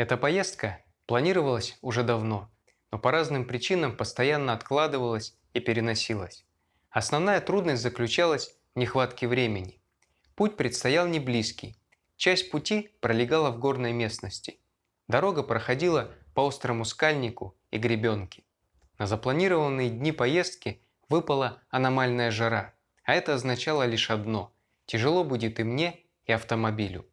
Эта поездка планировалась уже давно, но по разным причинам постоянно откладывалась и переносилась. Основная трудность заключалась в нехватке времени. Путь предстоял не близкий. Часть пути пролегала в горной местности. Дорога проходила по острому скальнику и гребенке. На запланированные дни поездки выпала аномальная жара, а это означало лишь одно – тяжело будет и мне, и автомобилю.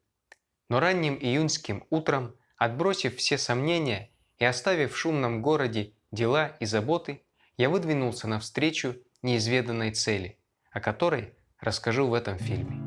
Но ранним июньским утром, отбросив все сомнения и оставив в шумном городе дела и заботы, я выдвинулся навстречу неизведанной цели, о которой расскажу в этом фильме.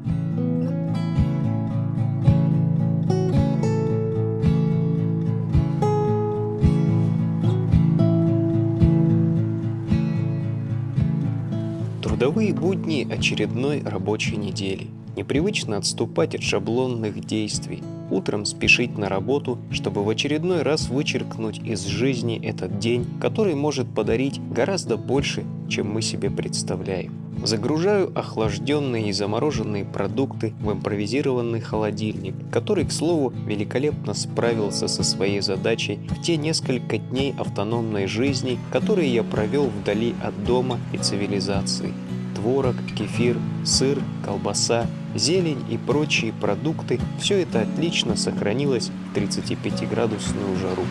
Трудовые будни очередной рабочей недели. Непривычно отступать от шаблонных действий. Утром спешить на работу, чтобы в очередной раз вычеркнуть из жизни этот день, который может подарить гораздо больше, чем мы себе представляем. Загружаю охлажденные и замороженные продукты в импровизированный холодильник, который, к слову, великолепно справился со своей задачей в те несколько дней автономной жизни, которые я провел вдали от дома и цивилизации творог, кефир, сыр, колбаса, зелень и прочие продукты – все это отлично сохранилось в 35-градусную жару.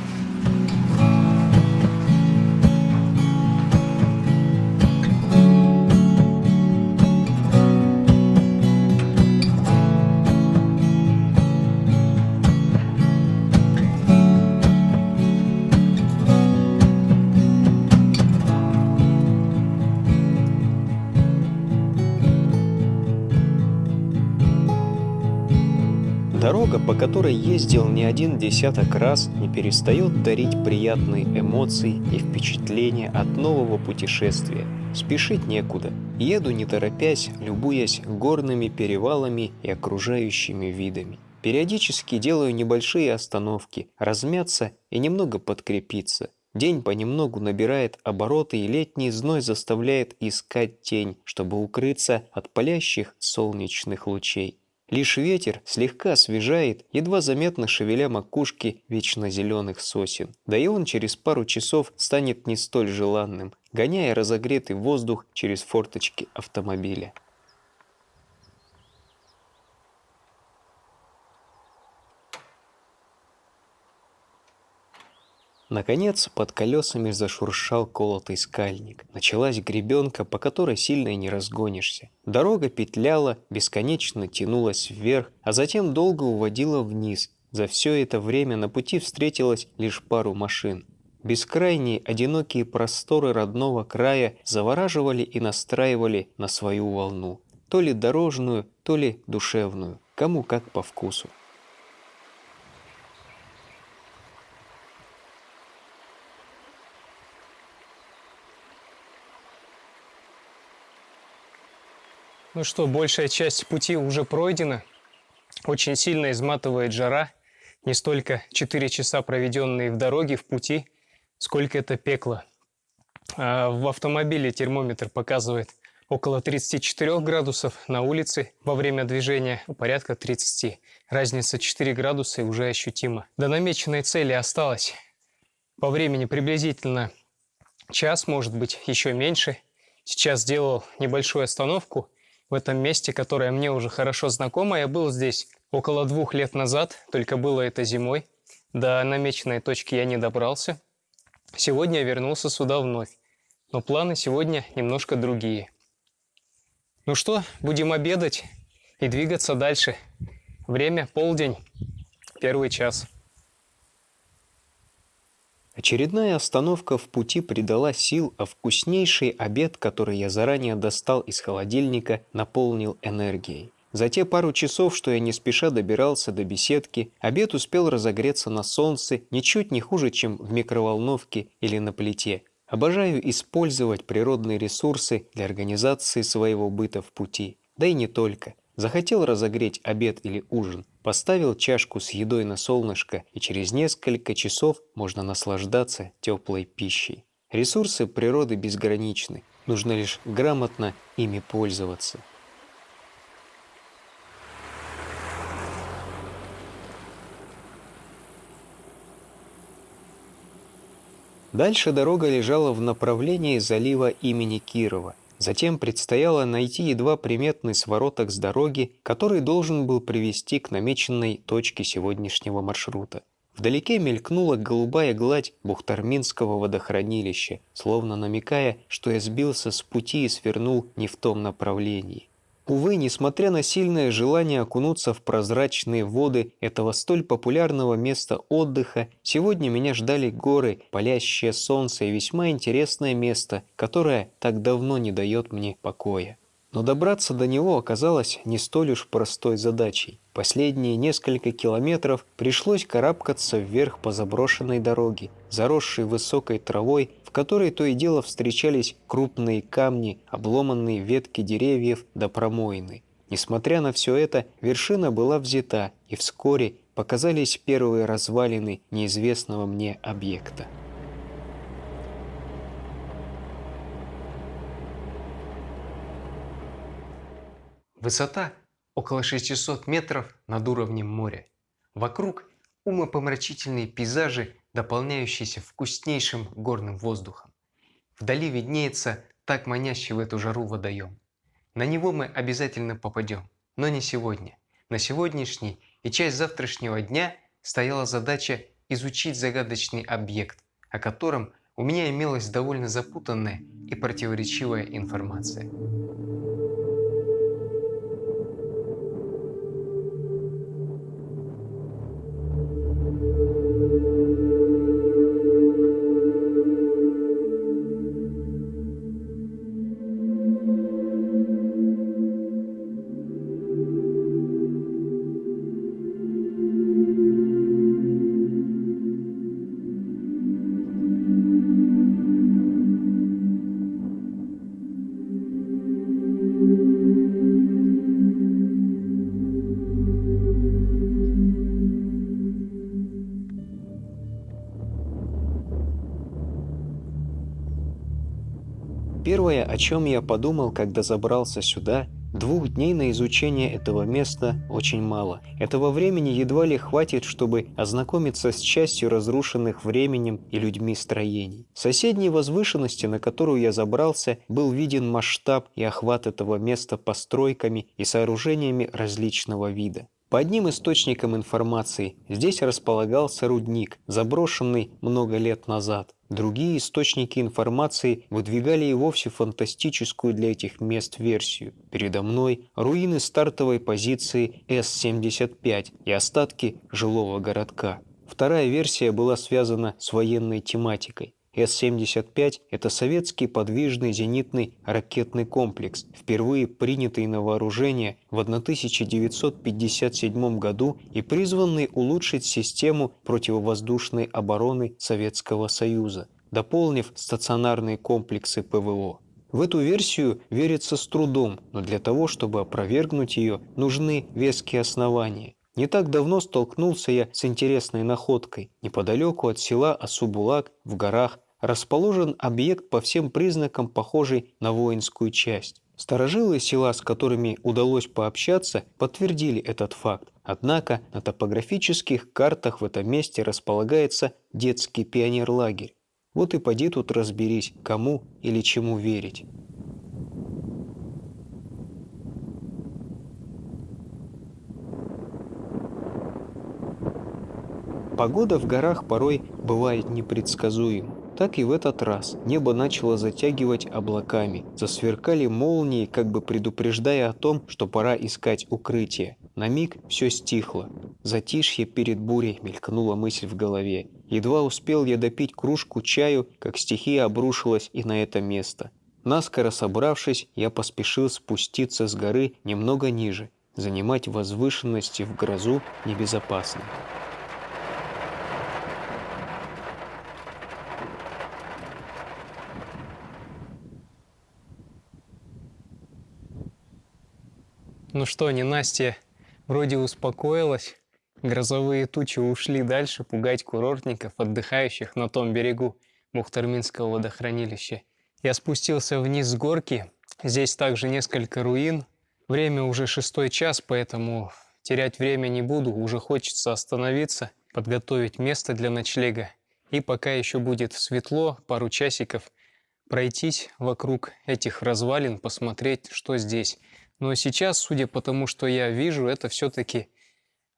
Дорога, по которой ездил не один десяток раз, не перестает дарить приятные эмоции и впечатления от нового путешествия. Спешить некуда. Еду не торопясь, любуясь горными перевалами и окружающими видами. Периодически делаю небольшие остановки, размяться и немного подкрепиться. День понемногу набирает обороты, и летний зной заставляет искать тень, чтобы укрыться от палящих солнечных лучей. Лишь ветер слегка освежает, едва заметно шевеля макушки вечно зеленых сосен. Да и он через пару часов станет не столь желанным, гоняя разогретый воздух через форточки автомобиля. Наконец, под колесами зашуршал колотый скальник. Началась гребенка, по которой сильно и не разгонишься. Дорога петляла, бесконечно тянулась вверх, а затем долго уводила вниз. За все это время на пути встретилось лишь пару машин. Бескрайние одинокие просторы родного края завораживали и настраивали на свою волну. То ли дорожную, то ли душевную, кому как по вкусу. Ну что, большая часть пути уже пройдена. Очень сильно изматывает жара. Не столько 4 часа, проведенные в дороге, в пути, сколько это пекло. А в автомобиле термометр показывает около 34 градусов, на улице во время движения порядка 30. Разница 4 градуса уже ощутима. До намеченной цели осталось по времени приблизительно час, может быть, еще меньше. Сейчас сделал небольшую остановку в этом месте, которое мне уже хорошо знакомо. Я был здесь около двух лет назад, только было это зимой. До намеченной точки я не добрался. Сегодня я вернулся сюда вновь. Но планы сегодня немножко другие. Ну что, будем обедать и двигаться дальше. Время полдень, первый час. Очередная остановка в пути придала сил, а вкуснейший обед, который я заранее достал из холодильника, наполнил энергией. За те пару часов, что я не спеша добирался до беседки, обед успел разогреться на солнце ничуть не хуже, чем в микроволновке или на плите. Обожаю использовать природные ресурсы для организации своего быта в пути. Да и не только. Захотел разогреть обед или ужин, поставил чашку с едой на солнышко, и через несколько часов можно наслаждаться теплой пищей. Ресурсы природы безграничны, нужно лишь грамотно ими пользоваться. Дальше дорога лежала в направлении залива имени Кирова. Затем предстояло найти едва приметный свороток с дороги, который должен был привести к намеченной точке сегодняшнего маршрута. Вдалеке мелькнула голубая гладь Бухтарминского водохранилища, словно намекая, что я сбился с пути и свернул не в том направлении. Увы, несмотря на сильное желание окунуться в прозрачные воды этого столь популярного места отдыха, сегодня меня ждали горы, палящее солнце и весьма интересное место, которое так давно не дает мне покоя. Но добраться до него оказалось не столь уж простой задачей. Последние несколько километров пришлось карабкаться вверх по заброшенной дороге, заросшей высокой травой, в которой то и дело встречались крупные камни, обломанные ветки деревьев до промоины. Несмотря на все это, вершина была взята, и вскоре показались первые развалины неизвестного мне объекта. Высота около 600 метров над уровнем моря. Вокруг умопомрачительные пейзажи, дополняющиеся вкуснейшим горным воздухом. Вдали виднеется так манящий в эту жару водоем. На него мы обязательно попадем, но не сегодня. На сегодняшний и часть завтрашнего дня стояла задача изучить загадочный объект, о котором у меня имелась довольно запутанная и противоречивая информация. Первое, о чем я подумал, когда забрался сюда, двух дней на изучение этого места очень мало. Этого времени едва ли хватит, чтобы ознакомиться с частью разрушенных временем и людьми строений. В соседней возвышенности, на которую я забрался, был виден масштаб и охват этого места постройками и сооружениями различного вида. По одним источникам информации, здесь располагался рудник, заброшенный много лет назад. Другие источники информации выдвигали и вовсе фантастическую для этих мест версию. Передо мной руины стартовой позиции С-75 и остатки жилого городка. Вторая версия была связана с военной тематикой. С-75 – это советский подвижный зенитный ракетный комплекс, впервые принятый на вооружение в 1957 году и призванный улучшить систему противовоздушной обороны Советского Союза, дополнив стационарные комплексы ПВО. В эту версию верится с трудом, но для того, чтобы опровергнуть ее, нужны веские основания. Не так давно столкнулся я с интересной находкой. Неподалеку от села Асубулак в горах расположен объект по всем признакам похожий на воинскую часть. Старожилы села, с которыми удалось пообщаться, подтвердили этот факт. Однако на топографических картах в этом месте располагается детский пионерлагерь. Вот и поди тут разберись, кому или чему верить. Погода в горах порой бывает непредсказуема. Так и в этот раз небо начало затягивать облаками. Засверкали молнии, как бы предупреждая о том, что пора искать укрытие. На миг все стихло. Затишье перед бурей мелькнула мысль в голове. Едва успел я допить кружку чаю, как стихия обрушилась и на это место. Наскоро собравшись, я поспешил спуститься с горы немного ниже. Занимать возвышенности в грозу небезопасно. Ну что, не Настя вроде успокоилась. Грозовые тучи ушли дальше пугать курортников, отдыхающих на том берегу Мухтарминского водохранилища. Я спустился вниз с горки. Здесь также несколько руин. Время уже шестой час, поэтому терять время не буду. Уже хочется остановиться, подготовить место для ночлега И пока еще будет светло, пару часиков, пройтись вокруг этих развалин, посмотреть, что здесь. Но сейчас, судя по тому, что я вижу, это все-таки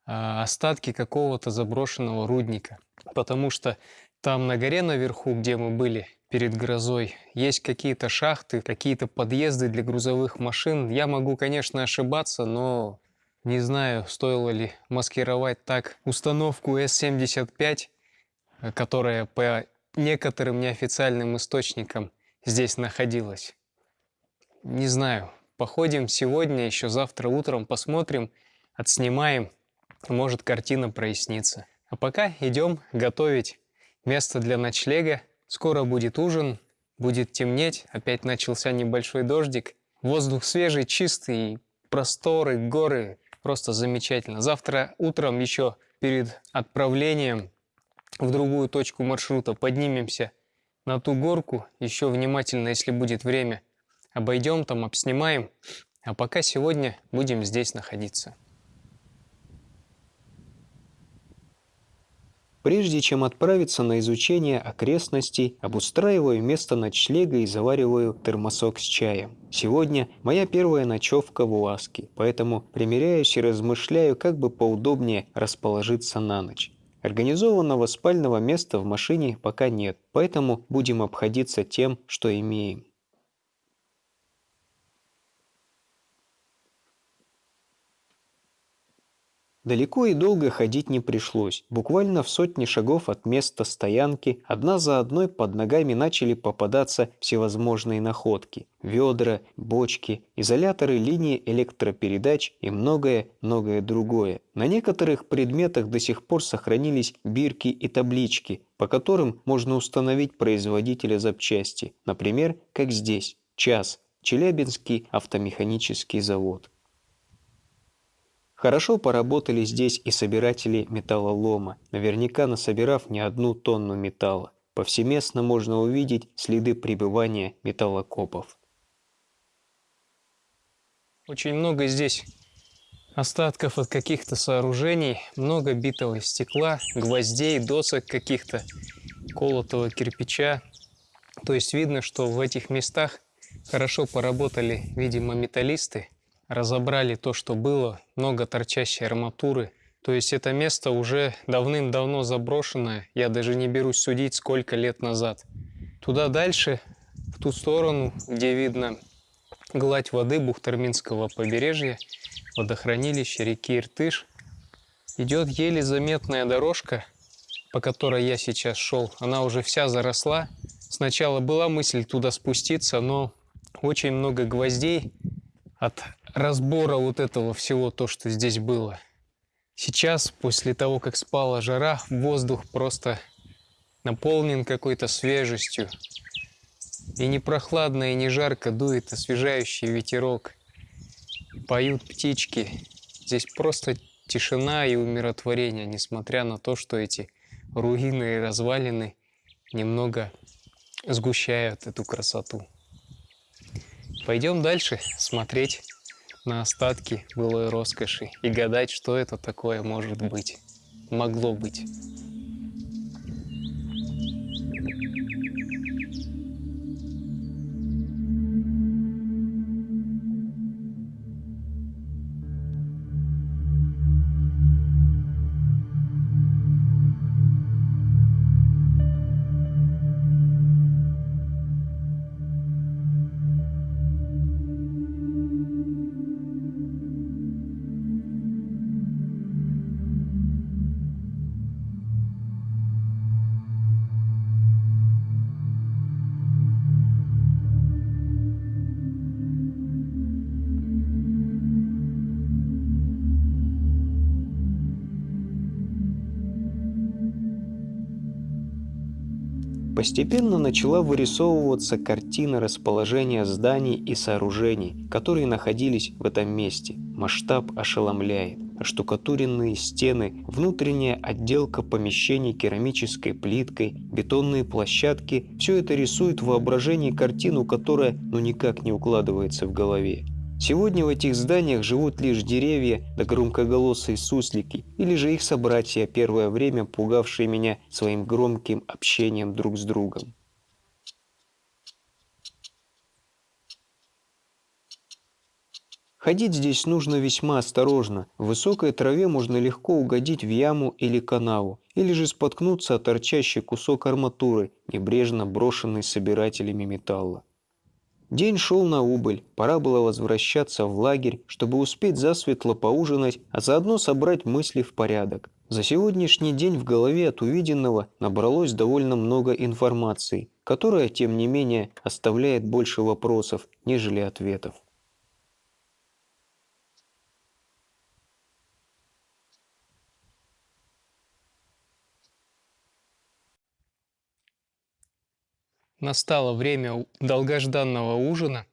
а, остатки какого-то заброшенного рудника. Потому что там на горе наверху, где мы были перед грозой, есть какие-то шахты, какие-то подъезды для грузовых машин. Я могу, конечно, ошибаться, но не знаю, стоило ли маскировать так установку S75, которая по некоторым неофициальным источникам здесь находилась. Не знаю, походим сегодня, еще завтра утром посмотрим, отснимаем, может картина прояснится. А пока идем готовить место для ночлега. Скоро будет ужин, будет темнеть, опять начался небольшой дождик. Воздух свежий, чистый, просторы, горы, Просто замечательно. Завтра утром еще перед отправлением в другую точку маршрута поднимемся на ту горку. Еще внимательно, если будет время, обойдем там, обснимаем. А пока сегодня будем здесь находиться. Прежде чем отправиться на изучение окрестностей, обустраиваю место ночлега и завариваю термосок с чаем. Сегодня моя первая ночевка в Уаске, поэтому примеряюсь и размышляю, как бы поудобнее расположиться на ночь. Организованного спального места в машине пока нет, поэтому будем обходиться тем, что имеем. Далеко и долго ходить не пришлось. Буквально в сотни шагов от места стоянки одна за одной под ногами начали попадаться всевозможные находки. Ведра, бочки, изоляторы линии электропередач и многое-многое другое. На некоторых предметах до сих пор сохранились бирки и таблички, по которым можно установить производителя запчасти. Например, как здесь. ЧАС. Челябинский автомеханический завод. Хорошо поработали здесь и собиратели металлолома, наверняка насобирав не одну тонну металла. Повсеместно можно увидеть следы пребывания металлокопов. Очень много здесь остатков от каких-то сооружений, много битого стекла, гвоздей, досок каких-то, колотого кирпича. То есть видно, что в этих местах хорошо поработали, видимо, металлисты – разобрали то, что было, много торчащей арматуры. То есть это место уже давным-давно заброшенное, я даже не берусь судить, сколько лет назад. Туда дальше, в ту сторону, где видно гладь воды Бухтарминского побережья, водохранилище реки Иртыш, идет еле заметная дорожка, по которой я сейчас шел. Она уже вся заросла. Сначала была мысль туда спуститься, но очень много гвоздей от разбора вот этого всего, то, что здесь было. Сейчас, после того, как спала жара, воздух просто наполнен какой-то свежестью. И не прохладно, и не жарко дует освежающий ветерок. Поют птички. Здесь просто тишина и умиротворение, несмотря на то, что эти руины и развалины немного сгущают эту красоту. Пойдем дальше смотреть на остатки былой роскоши и гадать, что это такое может быть, могло быть. Постепенно начала вырисовываться картина расположения зданий и сооружений, которые находились в этом месте. Масштаб ошеломляет. Штукатуренные стены, внутренняя отделка помещений керамической плиткой, бетонные площадки – все это рисует в воображении картину, которая ну никак не укладывается в голове. Сегодня в этих зданиях живут лишь деревья да громкоголосые суслики, или же их собратья, первое время пугавшие меня своим громким общением друг с другом. Ходить здесь нужно весьма осторожно. В высокой траве можно легко угодить в яму или канаву, или же споткнуться о торчащий кусок арматуры, небрежно брошенный собирателями металла. День шел на убыль, пора было возвращаться в лагерь, чтобы успеть засветло поужинать, а заодно собрать мысли в порядок. За сегодняшний день в голове от увиденного набралось довольно много информации, которая, тем не менее, оставляет больше вопросов, нежели ответов. Настало время долгожданного ужина.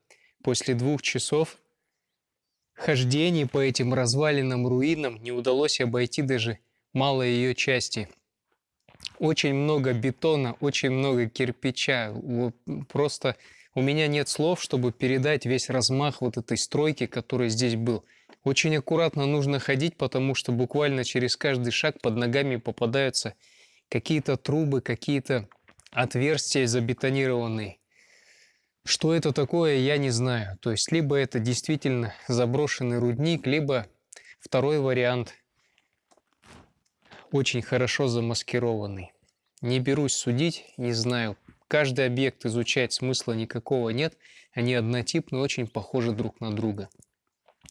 После двух часов хождений по этим разваленным руинам не удалось обойти даже малой ее части. Очень много бетона, очень много кирпича. Просто у меня нет слов, чтобы передать весь размах вот этой стройки, который здесь был. Очень аккуратно нужно ходить, потому что буквально через каждый шаг под ногами попадаются какие-то трубы, какие-то отверстия забетонированные. Что это такое, я не знаю. То есть, либо это действительно заброшенный рудник, либо второй вариант очень хорошо замаскированный. Не берусь судить, не знаю. Каждый объект изучать смысла никакого нет. Они однотипны, очень похожи друг на друга.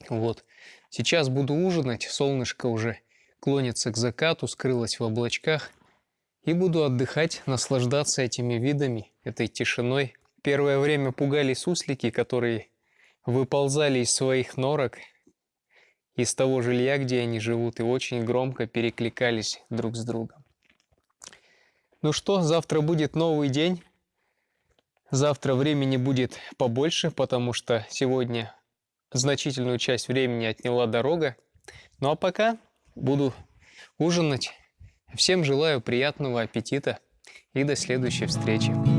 Вот. Сейчас буду ужинать. Солнышко уже клонится к закату, скрылось в облачках. И буду отдыхать, наслаждаться этими видами, этой тишиной. Первое время пугали суслики, которые выползали из своих норок, из того жилья, где они живут, и очень громко перекликались друг с другом. Ну что, завтра будет новый день. Завтра времени будет побольше, потому что сегодня значительную часть времени отняла дорога. Ну а пока буду ужинать Всем желаю приятного аппетита и до следующей встречи.